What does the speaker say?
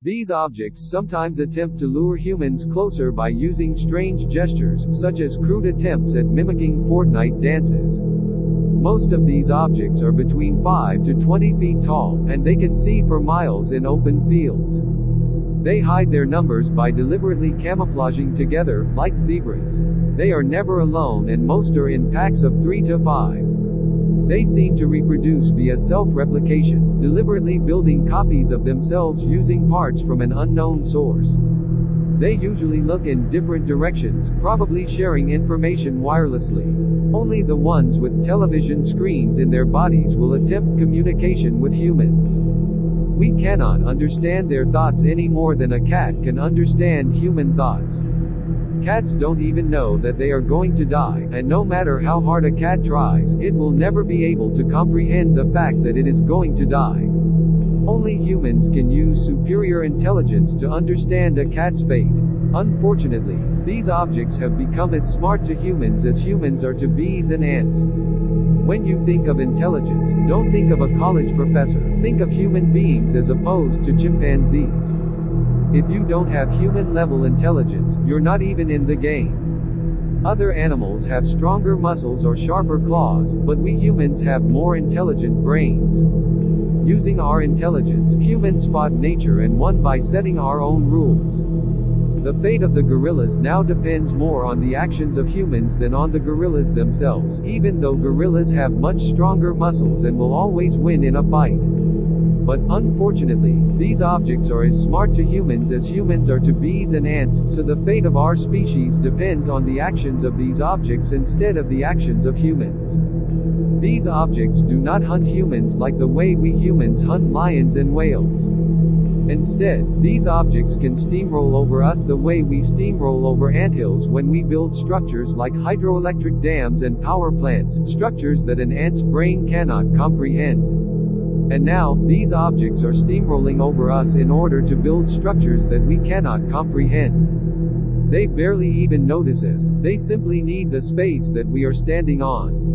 These objects sometimes attempt to lure humans closer by using strange gestures, such as crude attempts at mimicking Fortnite dances. Most of these objects are between 5 to 20 feet tall, and they can see for miles in open fields. They hide their numbers by deliberately camouflaging together, like zebras. They are never alone and most are in packs of 3 to 5. They seem to reproduce via self-replication, deliberately building copies of themselves using parts from an unknown source. They usually look in different directions, probably sharing information wirelessly. Only the ones with television screens in their bodies will attempt communication with humans. We cannot understand their thoughts any more than a cat can understand human thoughts. Cats don't even know that they are going to die, and no matter how hard a cat tries, it will never be able to comprehend the fact that it is going to die. Only humans can use superior intelligence to understand a cat's fate. Unfortunately, these objects have become as smart to humans as humans are to bees and ants. When you think of intelligence, don't think of a college professor, think of human beings as opposed to chimpanzees. If you don't have human level intelligence, you're not even in the game. Other animals have stronger muscles or sharper claws, but we humans have more intelligent brains. Using our intelligence, humans fought nature and won by setting our own rules. The fate of the gorillas now depends more on the actions of humans than on the gorillas themselves, even though gorillas have much stronger muscles and will always win in a fight. But, unfortunately, these objects are as smart to humans as humans are to bees and ants, so the fate of our species depends on the actions of these objects instead of the actions of humans. These objects do not hunt humans like the way we humans hunt lions and whales. Instead, these objects can steamroll over us the way we steamroll over anthills when we build structures like hydroelectric dams and power plants, structures that an ant's brain cannot comprehend. And now, these objects are steamrolling over us in order to build structures that we cannot comprehend. They barely even notice us, they simply need the space that we are standing on.